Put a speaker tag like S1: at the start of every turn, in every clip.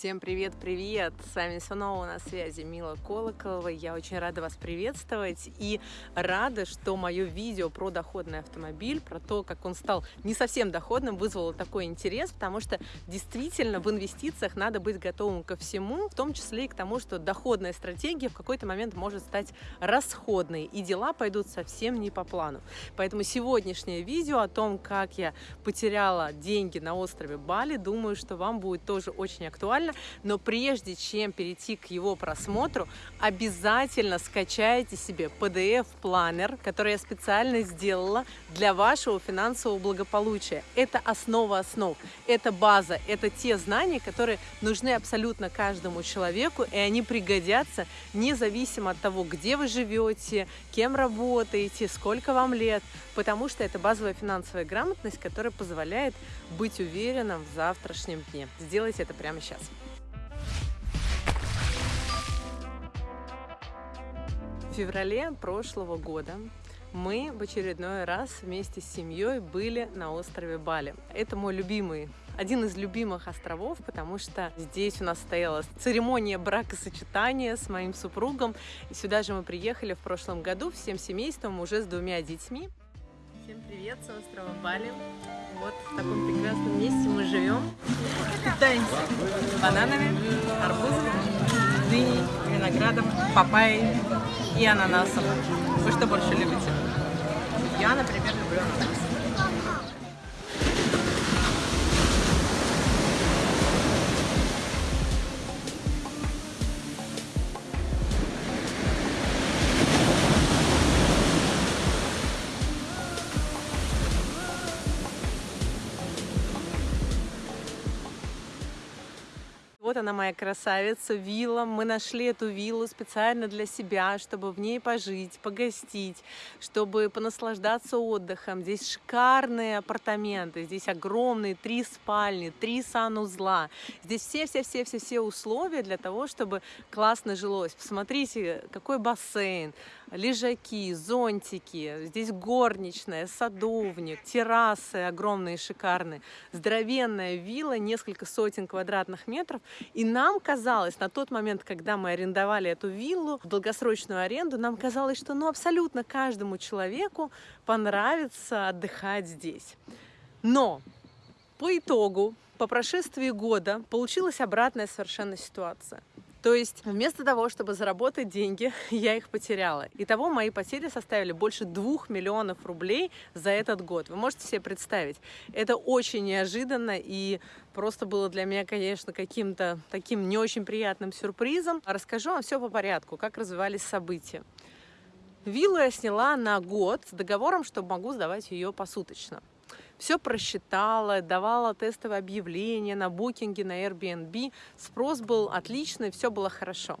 S1: Всем привет-привет! С вами снова на связи Мила Колоколова. Я очень рада вас приветствовать и рада, что мое видео про доходный автомобиль, про то, как он стал не совсем доходным, вызвало такой интерес, потому что действительно в инвестициях надо быть готовым ко всему, в том числе и к тому, что доходная стратегия в какой-то момент может стать расходной, и дела пойдут совсем не по плану. Поэтому сегодняшнее видео о том, как я потеряла деньги на острове Бали, думаю, что вам будет тоже очень актуально, актуально, но прежде чем перейти к его просмотру, обязательно скачайте себе PDF-планер, который я специально сделала для вашего финансового благополучия. Это основа основ, это база, это те знания, которые нужны абсолютно каждому человеку, и они пригодятся независимо от того, где вы живете, кем работаете, сколько вам лет, потому что это базовая финансовая грамотность, которая позволяет быть уверенным в завтрашнем дне. Сделайте это прямо сейчас. Феврале прошлого года мы в очередной раз вместе с семьей были на острове Бали. Это мой любимый, один из любимых островов, потому что здесь у нас стояла церемония бракосочетания с моим супругом. И сюда же мы приехали в прошлом году всем семейством, уже с двумя детьми. Всем привет с острова Бали. Вот в таком прекрасном месте мы живем. Питаемся бананами, арбузами, дыней, виноградом, папайей и ананасом. Вы что больше любите? Я, например, люблю ананас. Вот она моя красавица, вилла. Мы нашли эту виллу специально для себя, чтобы в ней пожить, погостить, чтобы понаслаждаться отдыхом. Здесь шикарные апартаменты, здесь огромные три спальни, три санузла. Здесь все-все-все-все-все условия для того, чтобы классно жилось. Посмотрите, какой бассейн, лежаки, зонтики, здесь горничная, садовник, террасы огромные, шикарные, здоровенная вилла, несколько сотен квадратных метров. И нам казалось, на тот момент, когда мы арендовали эту виллу в долгосрочную аренду, нам казалось, что ну, абсолютно каждому человеку понравится отдыхать здесь. Но по итогу, по прошествии года, получилась обратная совершенно ситуация. То есть вместо того, чтобы заработать деньги, я их потеряла. Итого мои потери составили больше двух миллионов рублей за этот год. Вы можете себе представить? Это очень неожиданно и просто было для меня, конечно, каким-то таким не очень приятным сюрпризом. Расскажу вам все по порядку, как развивались события. Виллу я сняла на год с договором, что могу сдавать ее посуточно все просчитала, давала тестовые объявления на букинге, на Airbnb. Спрос был отличный, все было хорошо.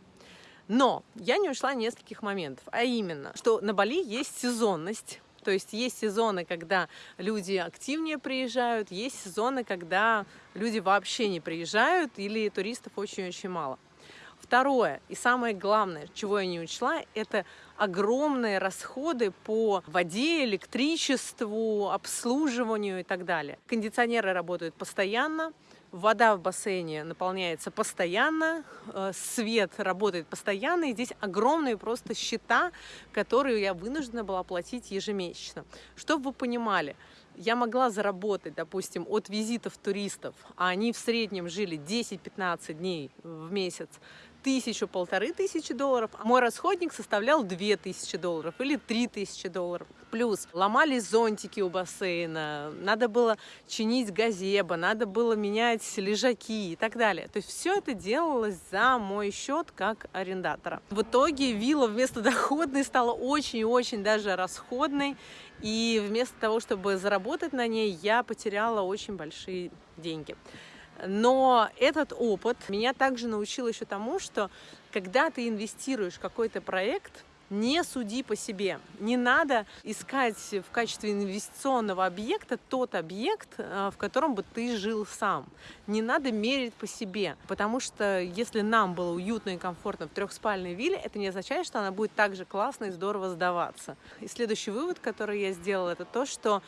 S1: Но я не ушла нескольких моментов, а именно, что на Бали есть сезонность, то есть есть сезоны, когда люди активнее приезжают, есть сезоны, когда люди вообще не приезжают или туристов очень-очень мало. Второе и самое главное, чего я не учла, это огромные расходы по воде, электричеству, обслуживанию и так далее. Кондиционеры работают постоянно, вода в бассейне наполняется постоянно, э, свет работает постоянно, и здесь огромные просто счета, которые я вынуждена была платить ежемесячно. Чтобы вы понимали, я могла заработать, допустим, от визитов туристов, а они в среднем жили 10-15 дней в месяц, тысячу, полторы тысячи долларов, а мой расходник составлял две тысячи долларов или три тысячи долларов. Плюс ломались зонтики у бассейна, надо было чинить газеба, надо было менять лежаки и так далее. То есть все это делалось за мой счет как арендатора. В итоге вилла вместо доходной стала очень и очень даже расходной. И вместо того, чтобы заработать на ней, я потеряла очень большие деньги. Но этот опыт меня также научил еще тому, что когда ты инвестируешь в какой-то проект, не суди по себе. Не надо искать в качестве инвестиционного объекта тот объект, э, в котором бы ты жил сам. Не надо мерить по себе, потому что если нам было уютно и комфортно в трехспальной вилле, это не означает, что она будет так же классно и здорово сдаваться. И следующий вывод, который я сделала, это то, что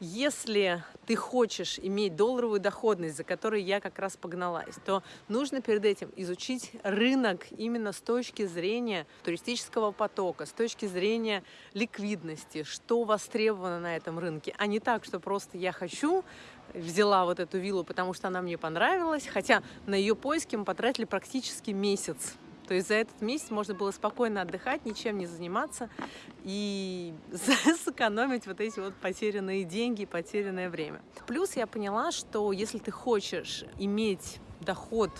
S1: Если ты хочешь иметь долларовую доходность, за которой я как раз погналась, то нужно перед этим изучить рынок именно с точки зрения туристического потока, с точки зрения ликвидности, что востребовано на этом рынке, а не так, что просто я хочу, взяла вот эту виллу, потому что она мне понравилась, хотя на ее поиски мы потратили практически месяц. То есть за этот месяц можно было спокойно отдыхать, ничем не заниматься и сэкономить вот эти вот потерянные деньги, потерянное время. Плюс я поняла, что если ты хочешь иметь доход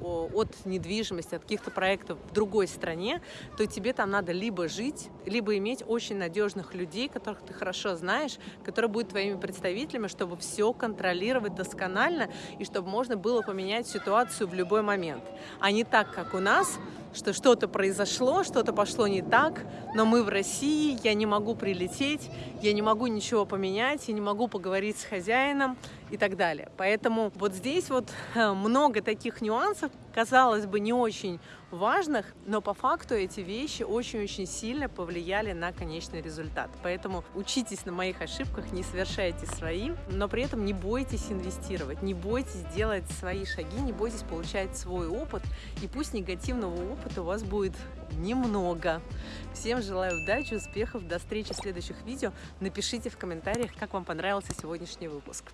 S1: от недвижимости, от каких-то проектов в другой стране, то тебе там надо либо жить, либо иметь очень надежных людей, которых ты хорошо знаешь, которые будут твоими представителями, чтобы все контролировать досконально и чтобы можно было поменять ситуацию в любой момент. А не так, как у нас, что что-то произошло, что-то пошло не так, но мы в России, я не могу прилететь, я не могу ничего поменять, я не могу поговорить с хозяином и так далее. Поэтому вот здесь вот э, много таких нюансов, казалось бы, не очень важных, но по факту эти вещи очень-очень сильно повлияли на конечный результат. Поэтому учитесь на моих ошибках, не совершайте свои, но при этом не бойтесь инвестировать, не бойтесь делать свои шаги, не бойтесь получать свой опыт, и пусть негативного опыта у вас будет немного. Всем желаю удачи, успехов, до встречи в следующих видео. Напишите в комментариях, как вам понравился сегодняшний выпуск.